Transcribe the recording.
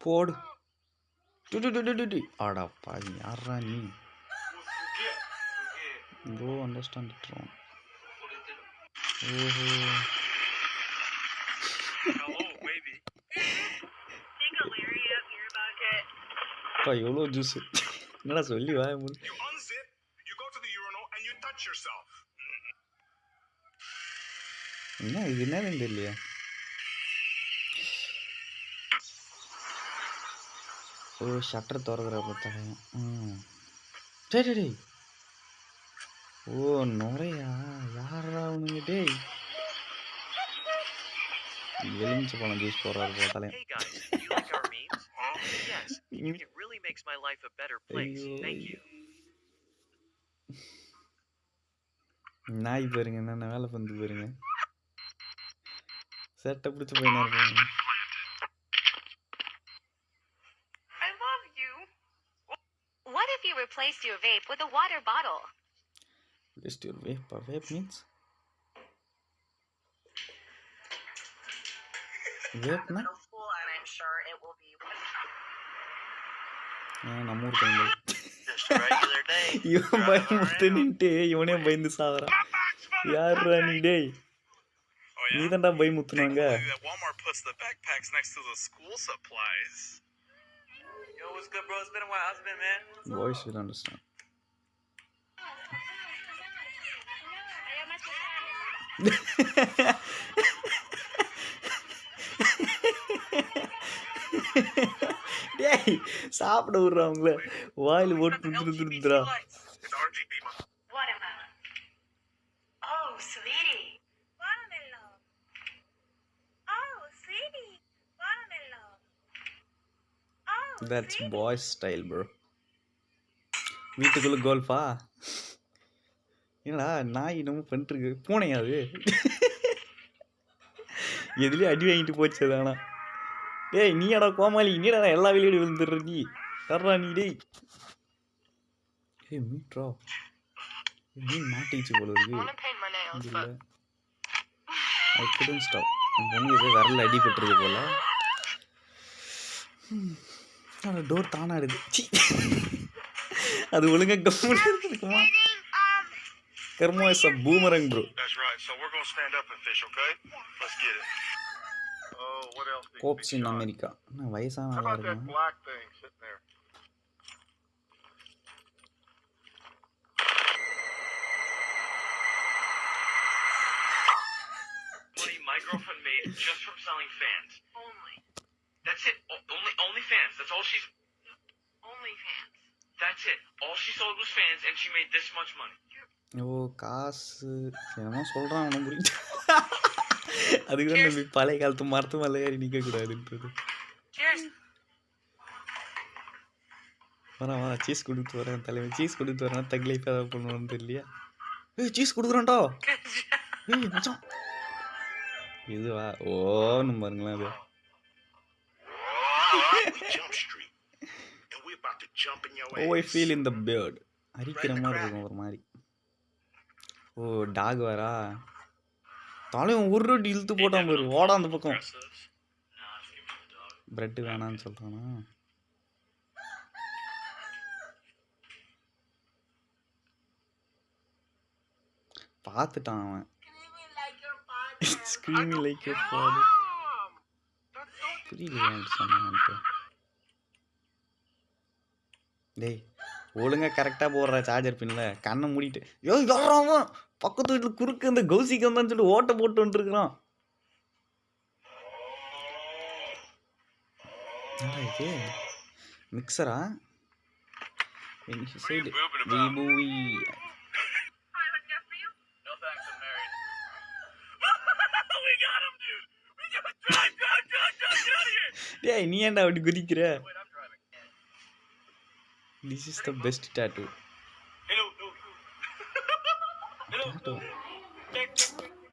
போடு. டு டு டு டு டு டு. அடா யாரா நீ? ப்ரோ அண்டர்ஸ்டாண்ட் இட் ராங் ஓஹோ. அப்பா எவ்வளோ ஜூஸ் என்னடா சொல்லி வாய மூடு. You unzip, you go to the urinal, and you touch yourself. என்ன இது என்னதுன்னு தெரியலையா ஓ ஷட்டர் திறக்கிற பார்த்தாங்க ம். டேய் ஓ நுரையா? யாரா அவனுங்க? டேய். எலுமிச்சை பழம் ஜூஸ் போடுறாரு பார்த்தாலே. It really makes my life a better place. Thank you. நாய் பாருங்க என்னென்ன வேலை பண்ணு பாருங்க. சட்டை பிடிச்ச பையனா இருப்பாங்க if you replaced your vape with a water bottle? Just your vape. A vape means? Vape na? middle school, and I'm sure it will be. நம்ம ஊர் பையன் Just a regular day. இவன் பயமுறுத்து நின்ட்டு இவனே பயந்து சாவறான் யாருடா நீ டேய் Oh நீ yeah. தான்டா பயமுத்துனாங்க Thankfully that Walmart puts the backpacks next to the school supplies. Yo, what's good, bro? It's been a while. How's it been, man? Boys will understand டேய் சாப்பிட விடுறாங்களே வாயில் போட்டு துருதுருதுரா It's RGB. mo- Watermelon. Oh, sweetie. That's boys style bro வீட்டுக்குள்ள கோல்ஃபா என்னடா நாய் என்னமோ பண்ணிட்டுருக்கு. பூனையா அது? எதுலேயும் அடி வாங்கிட்டு போச்சு அது ஆனா. டேய் நீடா கோமாளி? நீடா எல்லா வெளியோடு விழுந்துடுற நீ? வர்றா நீ டேய்? ஏய் மீட்ரா. மீன் மாட்டிச்சு போல இருக்கு. to ஐ குடன் ஸ்டாப் அந்த பொண்ணு ஏதோ விரல்ல அடிபட்டுருக்கு போல. டோர் தானாடுது சி அது ஒழுங்கா கம்முன்னு இருக்குமா karma is a boomerang bro That's right. So we're gonna stand up and fish, okay? Let's get it. Oh, what else? needs to be cops in shot? America என்ன வயசான How ஆளா about that இருக்கான் black thing sitting there? Money my girlfriend made just from selling fans. That's all she's. Only fans. That's it. All she sold was fans, and she made this much money. ஓ காசு என்னமோ சொல்கிறான் அவனை புரியுது அதுக்கு தான் நம்பி பழைய காலத்து மரத்து மேலே ஏறி நிற்கக்கூடாதுன்றது. வரேன் வா சீஸ் கொடுத்து வரேன் தலைவன் சீஸ் கொடுத்து வரேன் தக் லைஃப் ஏதாவது பண்ணுவான்னு தெரியலையா ஏய் சீஸ் கொடுக்குறான்டா ஏய் மச்சான் இதுவா ஓன்னு பாருங்களேன் அது we jump street, and we're about to jump in your oh I feel in the bird அரிக்கிற மாதிரி இருக்கும் ஒரு மாதிரி. ஓ டாக் வரா? தலைவன் ஒரு ரொட்டி இழுத்து போட்டான் பாரு. ஓடா அந்த பக்கம். Aggressive. Nah, just give me the dog. Bread வேணான்னு சொல்கிறானா பார்த்துட்டான் அவன். ஸ்க்ரீமிங் லைக் ஃபாதர் புரியலையே சொன்னான்ட்டு டேய் ஒழுங்கா கரெக்டாக போடுற சார்ஜர் பின்ல கண்ணை மூடிட்டு யோ யாராம பக்கத்து வீட்டில் குறுக்கு இந்த கௌசிக்கு வந்தான்னு சொல்லி ஓட்ட போட்டு வந்துருக்குறோம் இது? மிக்சரா சைடு டேய் நீ ஏன்டா அப்படி குதிக்கிற? This is the best tattoo tattoo